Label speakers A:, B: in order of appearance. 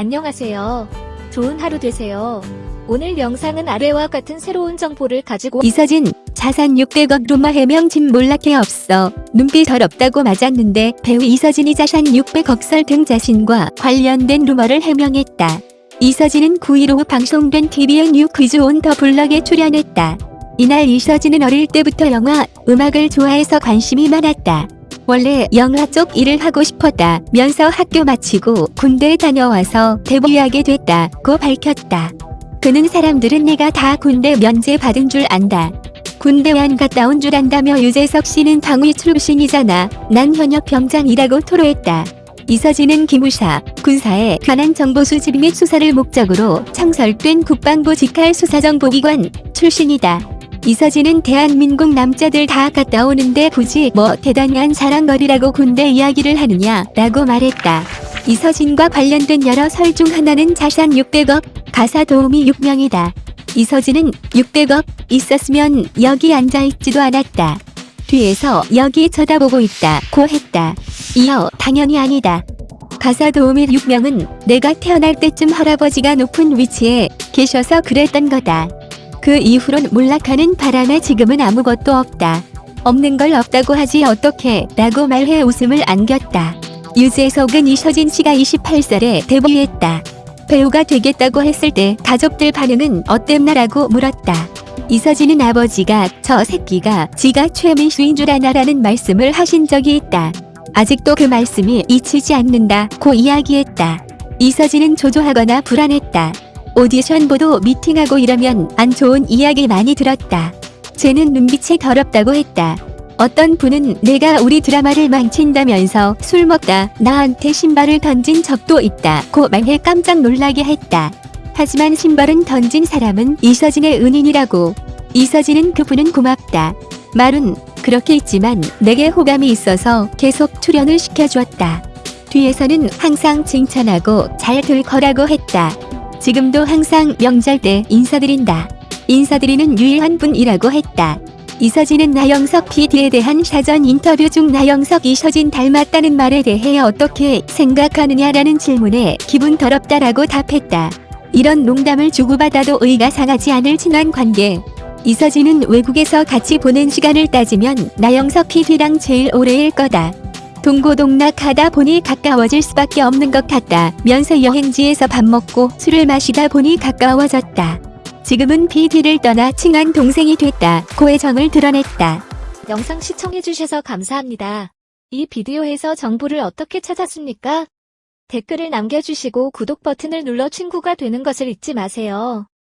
A: 안녕하세요. 좋은 하루 되세요. 오늘 영상은 아래와 같은 새로운 정보를 가지고
B: 이서진 자산 600억 루머 해명 진 몰락해 없어 눈빛 더럽다고 맞았는데 배우 이서진이 자산 600억 설 등 자신과 관련된 루머를 해명했다. 이서진은 9일 오후 방송된 TVN 유 퀴즈 온 더 블럭에 출연했다. 이날 이서진은 어릴 때부터 영화, 음악을 좋아해서 관심이 많았다. 원래 영화 쪽 일을 하고 싶었다 면서 학교 마치고 군대에 다녀와서 데뷔하게 됐다 고 밝혔다. 그는 사람들은 내가 다 군대 면제 받은 줄 안다. 군대 안 갔다 온 줄 안다며 유재석 씨는 방위 출신이잖아. 난 현역 병장이라고 토로했다. 이서진은 기무사, 군사에 관한 정보 수집 및 수사를 목적으로 창설된 국방부 직할 수사정보기관 출신이다. 이서진은 대한민국 남자들 다 갔다 오는데 굳이 뭐 대단한 자랑거리라고 군대 이야기를 하느냐 라고 말했다. 이서진과 관련된 여러 설 중 하나는 자산 600억, 가사 도우미 6명이다. 이 서진은 600억 있었으면 여기 앉아있지도 않았다. 뒤에서 여기 쳐다보고 있다 고 했다. 이어 당연히 아니다. 가사 도우미 6명은 내가 태어날 때쯤 할아버지가 높은 위치에 계셔서 그랬던 거다. 그 이후론 몰락하는 바람에 지금은 아무것도 없다. 없는 걸 없다고 하지 어떻게 라고 말해 웃음을 안겼다. 유재석은 이서진 씨가 28살에 데뷔했다. 배우가 되겠다고 했을 때 가족들 반응은 어땠나라고 물었다. 이서진은 아버지가 저 새끼가 지가 최민수인 줄 아나라는 말씀을 하신 적이 있다. 아직도 그 말씀이 잊히지 않는다고 이야기했다. 이서진은 조조하거나 불안했다. 오디션 보도 미팅하고 이러면 안 좋은 이야기 많이 들었다. 쟤는 눈빛이 더럽다고 했다. 어떤 분은 내가 우리 드라마를 망친다면서 술 먹다 나한테 신발을 던진 적도 있다고 말해 깜짝 놀라게 했다. 하지만 신발은 던진 사람은 이서진의 은인이라고. 이서진은 그분은 고맙다. 말은 그렇게 있지만 내게 호감이 있어서 계속 출연을 시켜주었다. 뒤에서는 항상 칭찬하고 잘 될 거라고 했다. 지금도 항상 명절 때 인사드린다. 인사드리는 유일한 분이라고 했다. 이서진은 나영석 PD에 대한 사전 인터뷰 중 나영석 이 서진 닮았다는 말에 대해 어떻게 생각하느냐라는 질문에 기분 더럽다라고 답했다. 이런 농담을 주고받아도 의가 상하지 않을 친한 관계. 이서진은 외국에서 같이 보낸 시간을 따지면 나영석 PD랑 제일 오래일 거다. 동고동락 하다 보니 가까워질 수밖에 없는 것 같다. 면서 여행지에서 밥 먹고 술을 마시다 보니 가까워졌다. 지금은 PD를 떠나 친한 동생이 됐다. 고의 정을 드러냈다.
A: 영상 시청해주셔서 감사합니다. 이 비디오에서 정보를 어떻게 찾았습니까? 댓글을 남겨주시고 구독 버튼을 눌러 친구가 되는 것을 잊지 마세요.